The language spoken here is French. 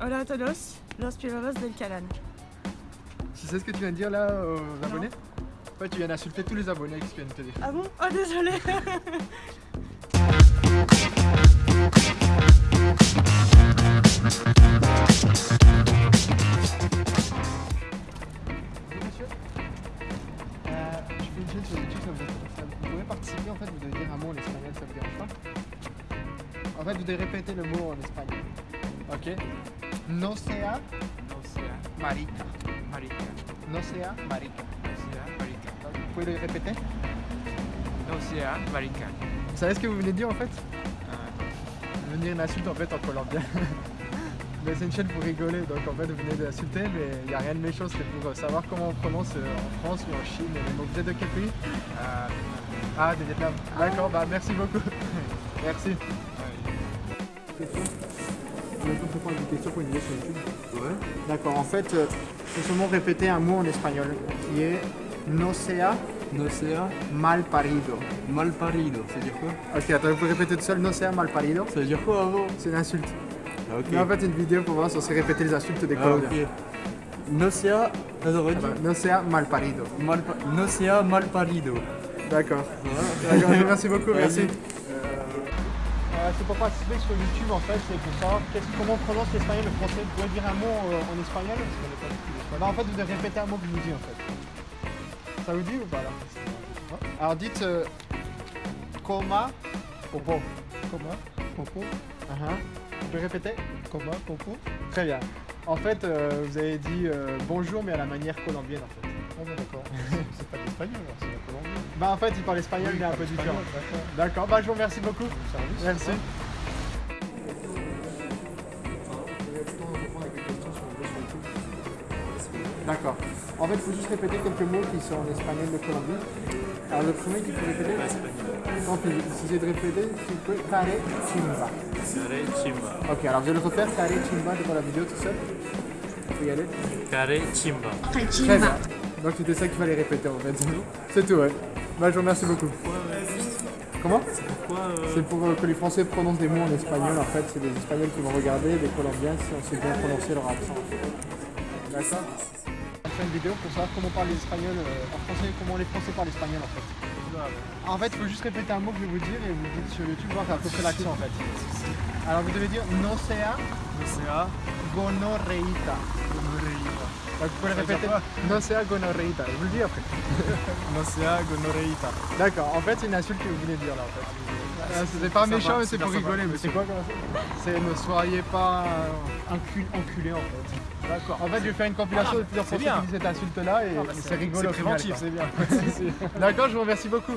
Hola a todos, los pilotos del canal. Tu sais ce que tu viens de dire là aux abonnés En fait, tu viens d'insulter tous les abonnés que tu viens de te dire. Ah bon? Oh désolé Bonjour monsieur. Euh, je fais une chaîne sur YouTube, ça vous, ça vous pouvez participer en fait, vous devez dire un mot en espagnol, ça vous dérange pas? En fait, vous devez répéter le mot en espagnol. Ok No sea No sea marica. marica. No sea marica. No sea marica. Vous pouvez le répéter No sea marica. Vous savez ce que vous venez de dire en fait? Ah, venez dire une insulte en fait en colombien. Mais c'est une chaîne pour rigoler, donc en fait vous venez d'insulter, mais il n'y a rien de méchant, c'est pour euh, savoir comment on prononce euh, en France ou en Chine. Donc vous êtes de quel pays? Ah, Ah, de Vietnam. D'accord, bah merci beaucoup. merci. Une question sur YouTube. Ouais. D'accord, en fait, euh, faut seulement répéter un mot en espagnol qui est no sea No sea mal parido. mal parido, ça veut dire quoi? Ok, attends, vous pouvez répéter tout seul, no sea mal parido. Ça veut dire quoi avant? C'est une insulte. Ah, ok. Mais en fait, une vidéo pour voir si on sait répéter les insultes des Ah, Colombiens. ok. No sea, t'as Ah redit bah, no sea mal parido. mal No sea mal parido. D'accord. D'accord, merci beaucoup, merci. Euh, c'est pour participer sur YouTube en fait, c'est pour savoir comment on prononce l'espagnol le français. Vous pouvez dire un mot euh, en espagnol? Parce qu'on n'est pas du tout d'espagnol. Bah, en fait, vous devez répéter un mot que je vous dis en fait. Ça vous dit ou pas là? Alors dites euh, coma popo. Coma popo. Vous pouvez répéter? Coma popo. Très bien. En fait, euh, vous avez dit bonjour mais à la manière colombienne en fait. Ah bon, d'accord. c'est pas l'espagnol, alors. Bah en fait, il parle espagnol, Oui, mais un peu différent. D'accord, bah je vous remercie beaucoup. Service, Merci. D'accord. En fait, il faut juste répéter quelques mots qui sont en espagnol de Colombie. Alors le premier qu'il faut répéter, tant pis, si j'ai de répéter, tu peux care chimba. Carré chimba. Ok, alors je vais le refaire, care chimba devant la vidéo tout seul. Tu peux y aller Carré chimba. Très bien. Donc c'était ça qu'il fallait répéter en fait. C'est tout, ouais. Bah je vous remercie beaucoup. Comment C'est pour euh, que les Français prononcent des mots en espagnol. En fait, c'est des Espagnols qui vont regarder, des Colombiens si on sait bien prononcer leur accent. D'accord On fait une vidéo pour savoir comment parlent les Espagnols euh, en français, comment les Français parlent espagnol en fait. En fait, il faut juste répéter un mot que je vais vous dire et vous dites sur YouTube voir à peu près l'accent en fait. Alors vous devez dire no sea No sea gonorreita. Donc vous pouvez le répéter. quoi No sea gonorreita. Je vous le dis après. No sea gonorreita. D'accord, en fait c'est une insulte que vous de dire là en fait. Euh, C'est pas méchant mais c'est pour rigoler. Mais c'est quoi C'est ne soyez pas euh, encul- enculés en fait. D'accord. En fait je vais faire une compilation Ah, de plusieurs bien. qui disent cette insulte là et Ah, bah, c'est rigolo. C'est préventif, c'est bien. D'accord, je vous remercie beaucoup.